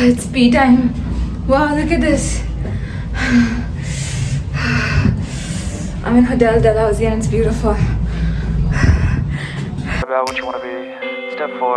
it's pee time. Wow, look at this. I'm in Hotel Dalhousie and it's beautiful. about what you want to be. Step four,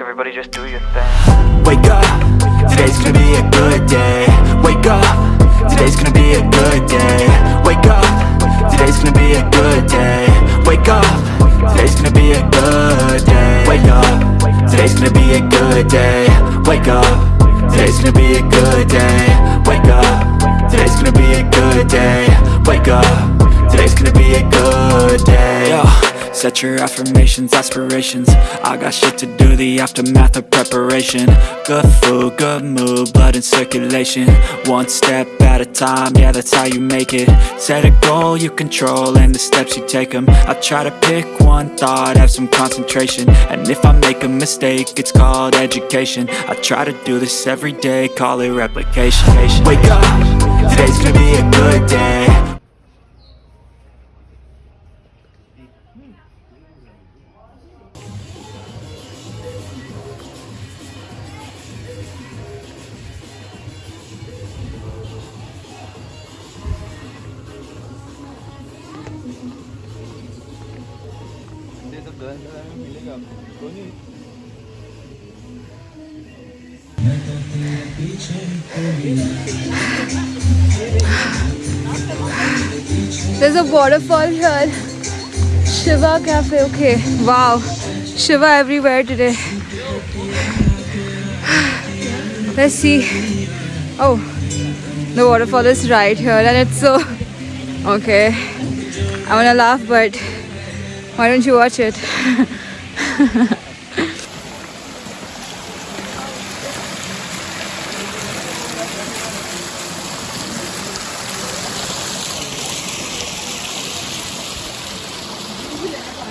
everybody just do your thing. Wake up, today's gonna be a Your affirmations, aspirations. I got shit to do, the aftermath of preparation. Good food, good mood, blood in circulation. One step at a time, yeah that's how you make it. Set a goal you control and the steps you take them I try to pick one thought, have some concentration. And if I make a mistake, it's called education. I try to do this every day, call it replication. Wake up, today's gonna be a good day There's a waterfall here. Shiva Cafe. Okay. Wow. Shiva everywhere today. Let's see. Oh, the waterfall is right here, and it's so. Okay. I wanna laugh, but why don't you watch it?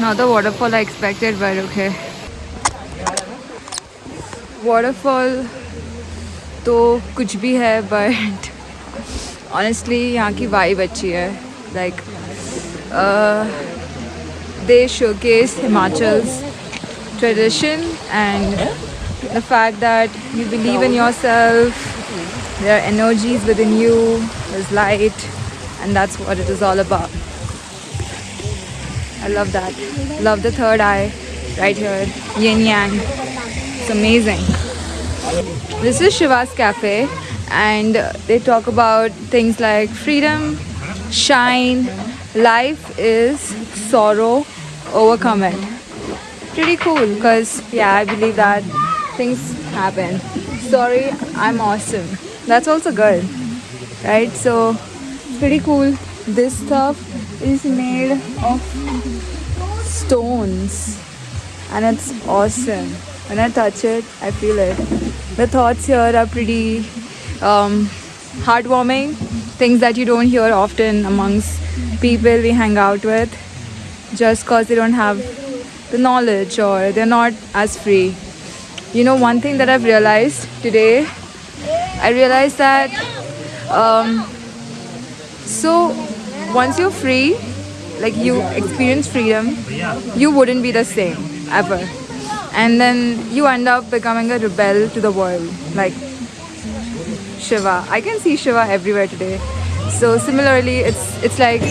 Not the waterfall I expected, but okay. Waterfall तो कुछ भी है but honestly यहाँ की vibe अच्छी है like uh, they showcase Himachal's tradition and the fact that you believe in yourself there are energies within you there's light and that's what it is all about I love that. Love the third eye right here. Yin Yang. It's amazing. This is Shiva's Cafe and they talk about things like freedom, shine, life is sorrow, overcome it. Pretty cool because yeah, I believe that things happen. Sorry, I'm awesome. That's also good. Right? So pretty cool. This stuff is made of stones and it's awesome. When I touch it, I feel it. The thoughts here are pretty um, heartwarming, things that you don't hear often amongst people we hang out with just because they don't have the knowledge or they're not as free. You know, one thing that I've realized today, I realized that um, so once you're free, like you experience freedom, you wouldn't be the same ever. And then you end up becoming a rebel to the world, like Shiva. I can see Shiva everywhere today. So similarly, it's it's like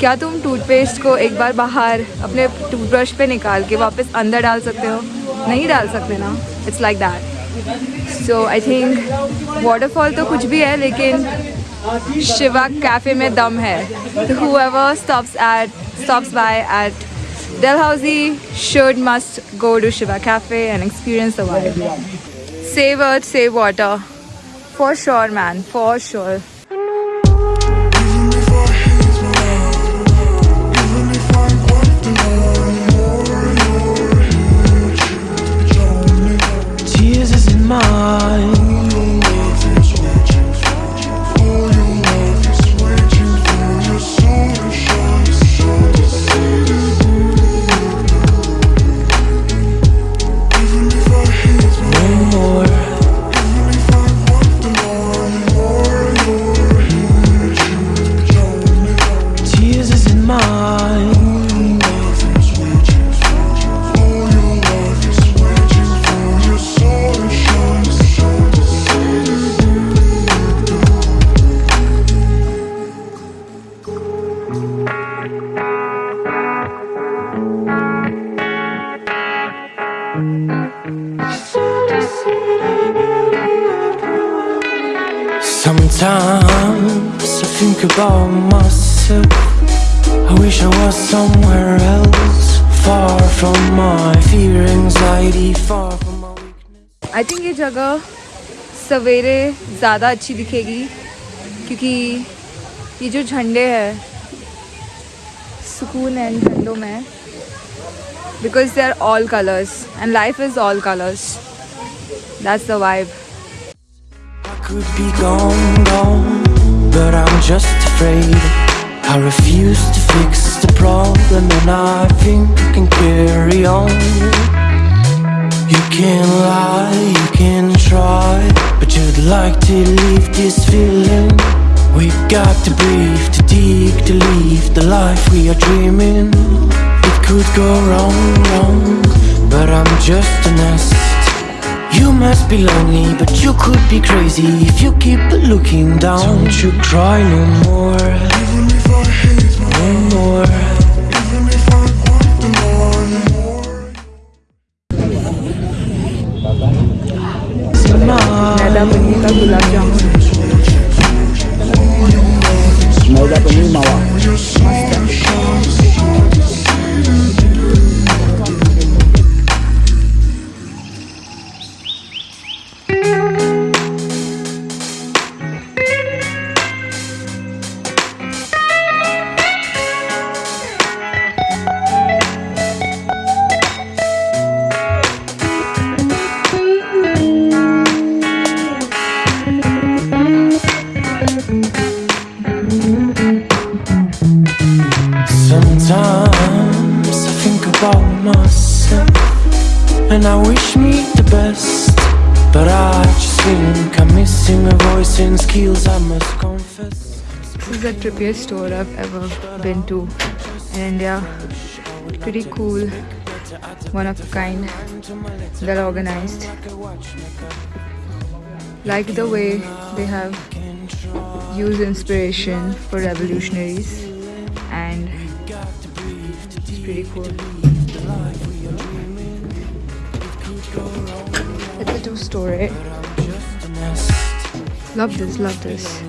क्या तुम toothpaste को एक बार बाहर अपने toothbrush पे निकाल के वापस अंदर डाल सकते हो नहीं डाल सकते ना it's like that so I think waterfall तो कुछ भी है लेकिन Shiva Cafe mein dum hai. Whoever stops at stops by at Dalhousie should must go to Shiva Cafe and experience the vibe. Save earth, save water. For sure, man. For sure. Tears in my Sometimes I think about myself. I wish I was somewhere else, far from my fear, anxiety, far from my weakness. I think ये जगह सवेरे ज़्यादा अच्छी दिखेगी क्योंकि ये जो झंडे हैं सुकून है इन झंडों में because they are all colours and life is all colours that's the vibe I could be gone, gone, but I'm just afraid. I refuse to fix the problem, and I think I can carry on. You can lie, you can try, but you'd like to leave this feeling. We got to breathe, to dig, to leave the life we are dreaming. It could go wrong, wrong, but I'm just a nest. You must be lonely, but you could be crazy if you keep looking down. Don't you cry no more. No more. Sometimes I think about myself and I wish me the best. But I just think I'm missing a voice and skills, I must confess. This is the trippiest store I've ever been to in India. Pretty cool, one of a kind, well organized. Like the way they have used inspiration for revolutionaries, and pretty cool. It's a two story. Love this, love this.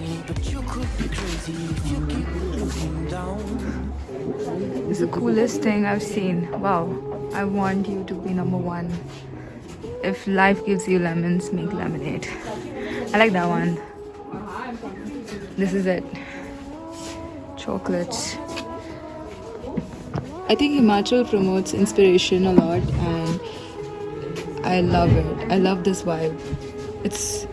It's the coolest thing I've seen. Wow. I want you to be number one. If life gives you lemons, make lemonade. I like that one. This is it. Chocolates. I think Himachal promotes inspiration a lot and I love it. I love this vibe. It's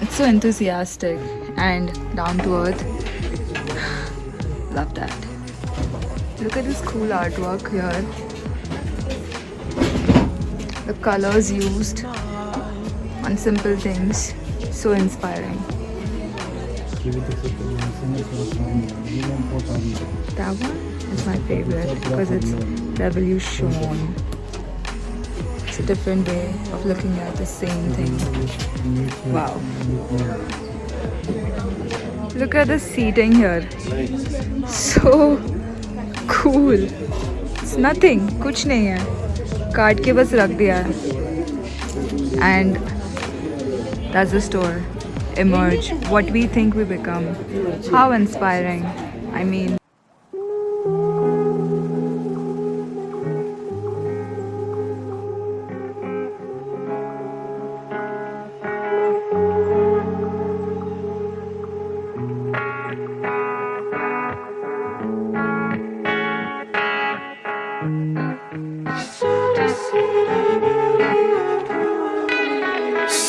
it's so enthusiastic and down to earth. Love that. Look at this cool artwork here. The colors used on simple things. So inspiring. That one is my favorite because it's revolution. It's a different way of looking at the same thing. Wow. Look at the seating here. So cool. It's nothing. कुछ नहीं है काट के बस रख दिया है and that's the store emerge what we think we become how inspiring i mean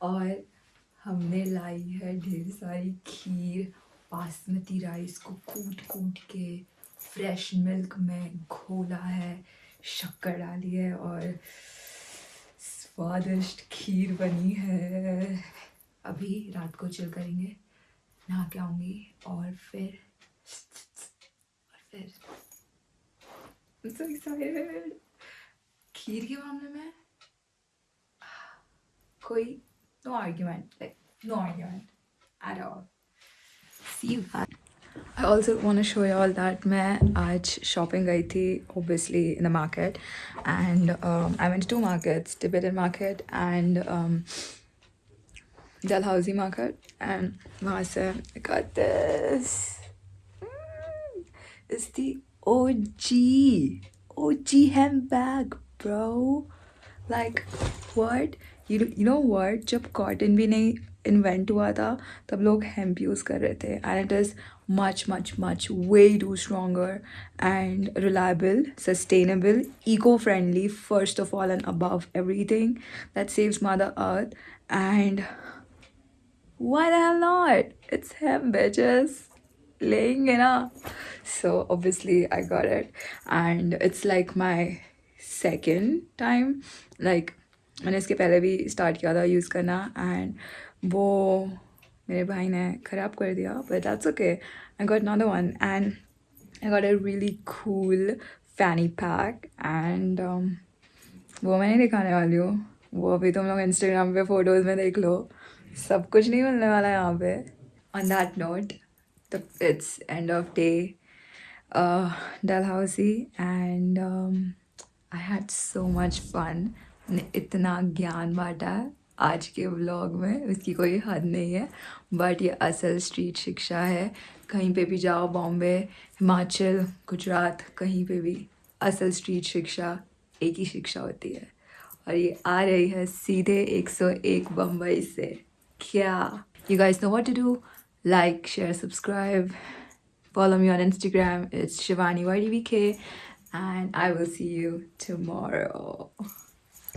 और हमने लाई है ढेर सारी खीर, बासमती राइस को कूट कूट के। फ्रेश मिल्क में घोला है, शक्कर डाली है और स्वादिष्ट खीर बनी है। अभी रात को चिल करेंगे, नहा के आऊँगी और फिर और फिर। So. खीर के मामले में कोई no argument like no argument at all C you I also want to show you all that मैं आज shopping गई थी obviously in the market and um, I went to two markets Tibetan market and um, Dalhousie market and वहाँ से I got this Mm, it's the OG OG handbag bro like what you you know what जब cotton भी नहीं invent हुआ था तब लोग hemp use कर रहे थे and it is much much much way to stronger and reliable sustainable eco friendly first of all and above everything that saves mother earth and why the hell not? It's him, bitches. Laying it up. So obviously I got it. And it's like my second time. Like मैंने इसके पहले भी start किया था use करना and वो मेरे भाई ने ख़राब कर दिया but that's okay I got another one and I got a really cool fanny pack um, वो मैं नहीं दिखाने वाली हूँ। वो अभी तुम लोग इंस्टाग्राम पे फ़ोटोज़ में देख लो। सब कुछ नहीं मिलने वाला यहाँ पे। On that note the it's end of day Dalhousie and I had so much fun इतना ज्ञान बांटा है आज के व्लॉग में उसकी कोई हद नहीं है। बट ये असल स्ट्रीट शिक्षा है। कहीं पे भी जाओ बॉम्बे हिमाचल गुजरात कहीं पे भी, असल स्ट्रीट शिक्षा एक ही शिक्षा होती है। और ये आ रही है सीधे 101 बम्बई से। क्या? You guys know what to do like share subscribe follow me on instagram. It's shivani ydvk and i will see you tomorrow.